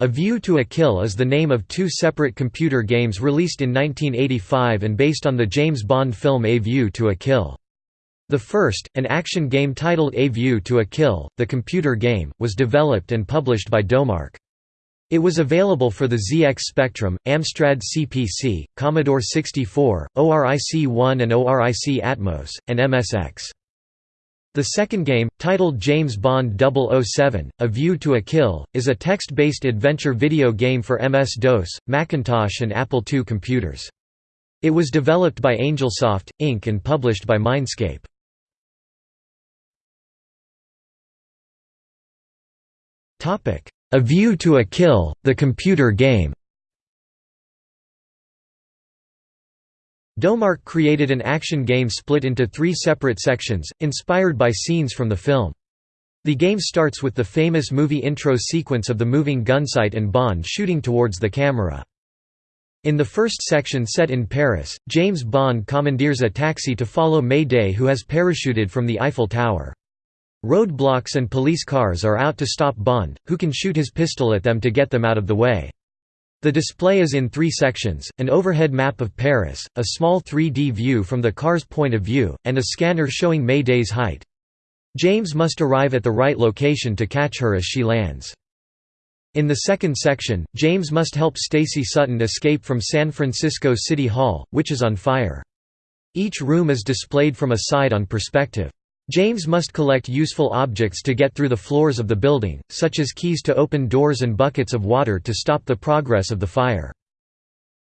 A View to a Kill is the name of two separate computer games released in 1985 and based on the James Bond film A View to a Kill. The first, an action game titled A View to a Kill, the computer game, was developed and published by Domark. It was available for the ZX Spectrum, Amstrad CPC, Commodore 64, ORIC-1 and ORIC Atmos, and MSX. The second game, titled James Bond 007, A View to a Kill, is a text-based adventure video game for MS-DOS, Macintosh and Apple II computers. It was developed by Angelsoft, Inc. and published by Mindscape. A View to a Kill, the computer game Domark created an action game split into three separate sections, inspired by scenes from the film. The game starts with the famous movie intro sequence of the moving gunsight and Bond shooting towards the camera. In the first section set in Paris, James Bond commandeers a taxi to follow May Day who has parachuted from the Eiffel Tower. Roadblocks and police cars are out to stop Bond, who can shoot his pistol at them to get them out of the way. The display is in three sections, an overhead map of Paris, a small 3D view from the car's point of view, and a scanner showing May Day's height. James must arrive at the right location to catch her as she lands. In the second section, James must help Stacy Sutton escape from San Francisco City Hall, which is on fire. Each room is displayed from a side-on perspective. James must collect useful objects to get through the floors of the building, such as keys to open doors and buckets of water to stop the progress of the fire.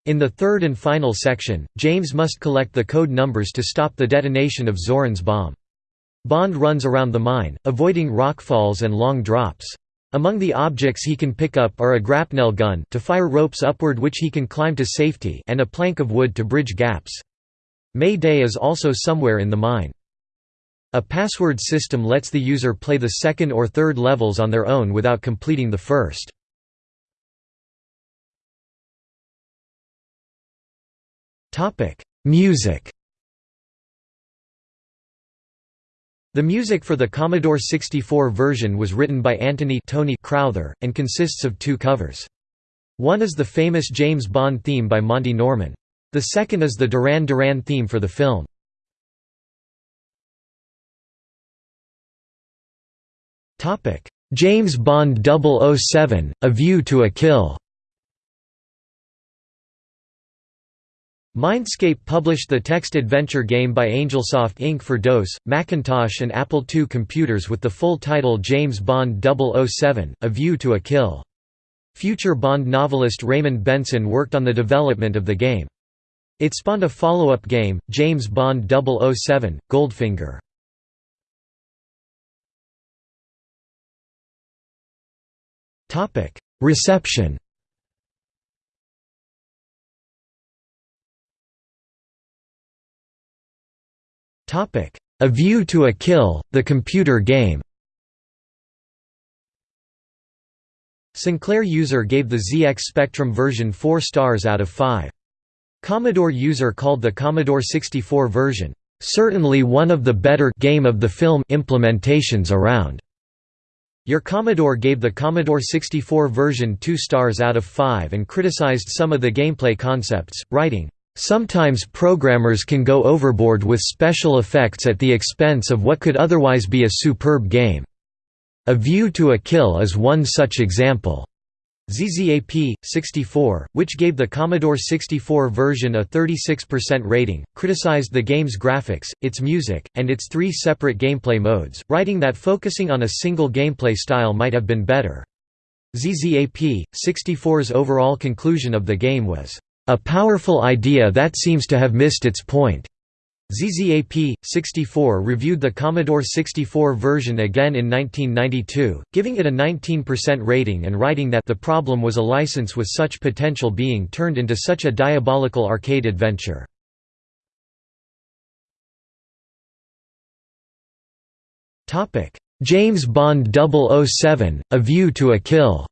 In the third and final section, James must collect the code numbers to stop the detonation of Zorin's bomb. Bond runs around the mine, avoiding rockfalls and long drops. Among the objects he can pick up are a grapnel gun to fire ropes upward which he can climb to safety and a plank of wood to bridge gaps. May Day is also somewhere in the mine. A password system lets the user play the second or third levels on their own without completing the first. Music The music for the Commodore 64 version was written by Anthony Tony Crowther, and consists of two covers. One is the famous James Bond theme by Monty Norman. The second is the Duran Duran theme for the film. James Bond 007, A View to a Kill Mindscape published the text adventure game by Angelsoft Inc. for DOS, Macintosh and Apple II computers with the full title James Bond 007, A View to a Kill. Future Bond novelist Raymond Benson worked on the development of the game. It spawned a follow-up game, James Bond 007, Goldfinger. Topic: Reception. Topic: A View to a Kill, the computer game. Sinclair User gave the ZX Spectrum version 4 stars out of 5. Commodore User called the Commodore 64 version, "...certainly one of the better game of the film implementations around." Your Commodore gave the Commodore 64 version 2 stars out of 5 and criticized some of the gameplay concepts, writing, "...sometimes programmers can go overboard with special effects at the expense of what could otherwise be a superb game. A View to a Kill is one such example." ZZAP, 64, which gave the Commodore 64 version a 36% rating, criticized the game's graphics, its music, and its three separate gameplay modes, writing that focusing on a single gameplay style might have been better. ZZAP, 64's overall conclusion of the game was, "...a powerful idea that seems to have missed its point." ZZAP, 64 reviewed the Commodore 64 version again in 1992, giving it a 19% rating and writing that the problem was a license with such potential being turned into such a diabolical arcade adventure. James Bond 007, A View to a Kill.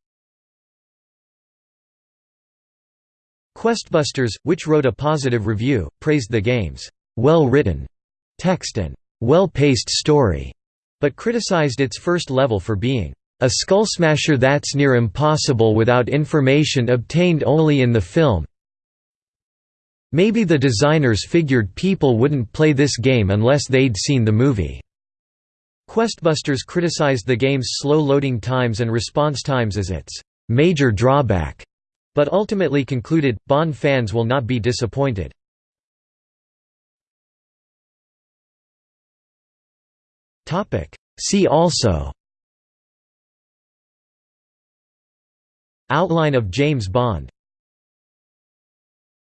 Questbusters, which wrote a positive review, praised the game's well-written text and well-paced story, but criticized its first level for being a skull smasher that's near impossible without information obtained only in the film. Maybe the designers figured people wouldn't play this game unless they'd seen the movie." Questbusters criticized the game's slow loading times and response times as its "...major drawback", but ultimately concluded, Bond fans will not be disappointed. See also Outline of James Bond